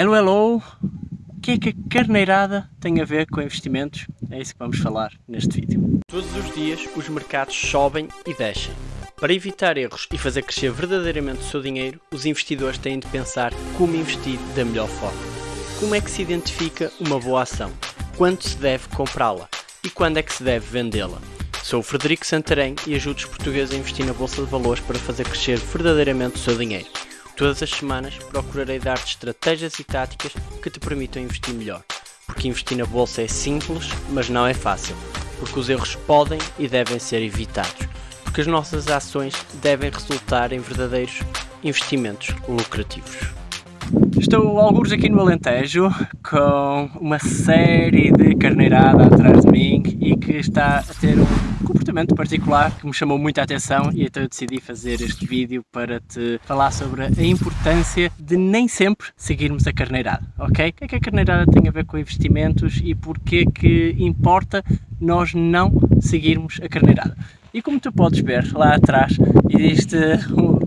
Hello, hello! O que é que a carneirada tem a ver com investimentos? É isso que vamos falar neste vídeo. Todos os dias os mercados sobem e descem. Para evitar erros e fazer crescer verdadeiramente o seu dinheiro, os investidores têm de pensar como investir da melhor forma. Como é que se identifica uma boa ação? Quando se deve comprá-la? E quando é que se deve vendê-la? Sou o Frederico Santarém e ajudo os portugueses a investir na Bolsa de Valores para fazer crescer verdadeiramente o seu dinheiro. Todas as semanas procurarei dar-te estratégias e táticas que te permitam investir melhor. Porque investir na bolsa é simples, mas não é fácil. Porque os erros podem e devem ser evitados. Porque as nossas ações devem resultar em verdadeiros investimentos lucrativos. Estou alguns aqui no Alentejo com uma série de carneirada atrás de mim e que está a ter um particular que me chamou muita atenção e então eu decidi fazer este vídeo para te falar sobre a importância de nem sempre seguirmos a carneirada, ok? O que é que a carneirada tem a ver com investimentos e porquê que importa nós não seguirmos a carneirada? E como tu podes ver lá atrás, existe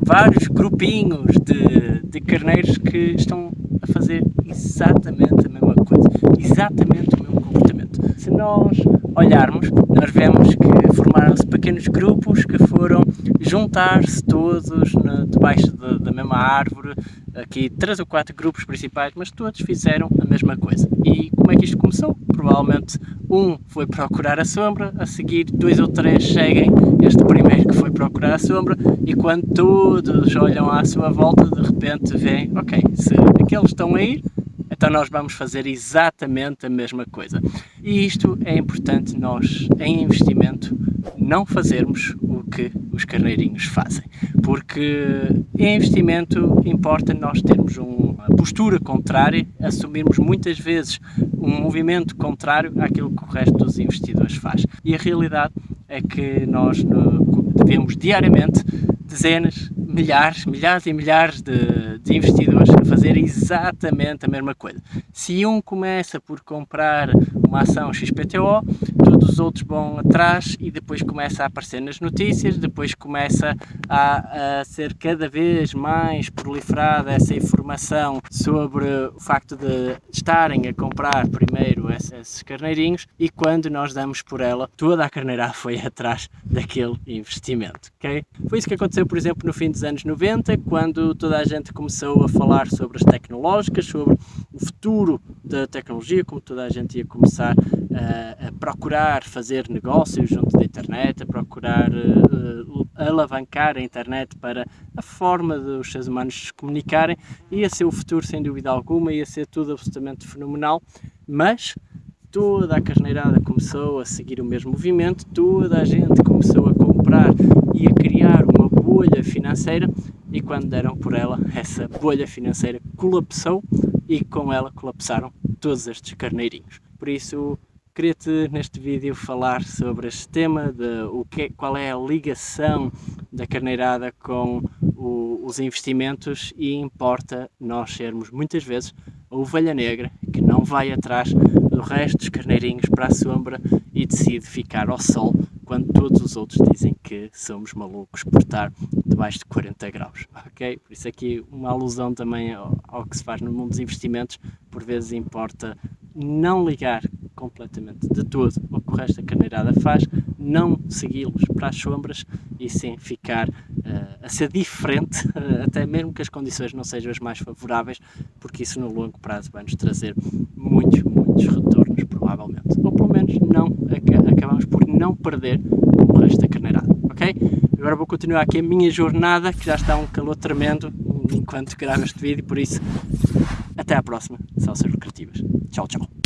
vários grupinhos de, de carneiros que estão a fazer exatamente a mesma coisa, exatamente o mesmo comportamento. Se nós olharmos, nós vemos que formaram-se pequenos grupos que foram juntar-se todos debaixo de, da mesma árvore, aqui três ou quatro grupos principais, mas todos fizeram a mesma coisa. E como é que isto começou? Provavelmente um foi procurar a sombra, a seguir dois ou três seguem este primeiro que foi procurar a sombra e quando todos olham à sua volta, de repente veem, ok, se aqueles estão a ir, então nós vamos fazer exatamente a mesma coisa. E isto é importante nós, em investimento, não fazermos o que os carneirinhos fazem. Porque em investimento importa nós termos uma postura contrária, assumirmos muitas vezes um movimento contrário àquilo que o resto dos investidores faz. E a realidade é que nós devemos diariamente dezenas, milhares, milhares e milhares de, de, investidores a fazer exatamente a mesma coisa. Se um começa por comprar uma ação XPTO, todos os outros vão atrás e depois começa a aparecer nas notícias, depois começa a, a ser cada vez mais proliferada essa informação sobre o facto de estarem a comprar primeiro esses carneirinhos e quando nós damos por ela, toda a carneira foi atrás daquele investimento, ok? Foi isso que aconteceu, por exemplo, no fim anos 90, quando toda a gente começou a falar sobre as tecnológicas, sobre o futuro da tecnologia, como toda a gente ia começar a, a procurar fazer negócios junto da internet, a procurar uh, alavancar a internet para a forma dos seres humanos se comunicarem, ia ser o futuro sem dúvida alguma, ia ser tudo absolutamente fenomenal, mas toda a carneirada começou a seguir o mesmo movimento, toda a gente começou a comprar e a criar bolha financeira e quando deram por ela, essa bolha financeira colapsou e com ela colapsaram todos estes carneirinhos. Por isso, queria-te neste vídeo falar sobre este tema, de o que, qual é a ligação da carneirada com o, os investimentos e importa nós sermos muitas vezes a ovelha negra que não vai atrás do resto dos carneirinhos para a sombra e decide ficar ao sol quando todos os outros dizem que somos malucos por estar debaixo de 40 graus, ok? Por isso aqui uma alusão também ao, ao que se faz no mundo dos investimentos, por vezes importa não ligar completamente de todo o que o resto da carneirada faz, não segui-los para as sombras e sim ficar uh, a ser diferente, uh, até mesmo que as condições não sejam as mais favoráveis, porque isso no longo prazo vai nos trazer muitos, muitos retornos, provavelmente. Ou pelo menos não por não perder o resto da carneirada, ok? Agora vou continuar aqui a minha jornada, que já está um calor tremendo enquanto gravo este vídeo, por isso até à próxima, Salsas Lucrativas. Tchau, tchau.